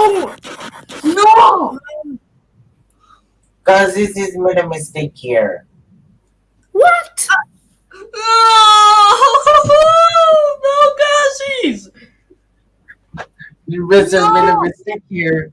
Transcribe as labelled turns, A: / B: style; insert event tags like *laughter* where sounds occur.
A: No! No!
B: Cause this is made a mistake here.
A: What?
C: No, *laughs* no, Gazis!
B: You made a mistake here.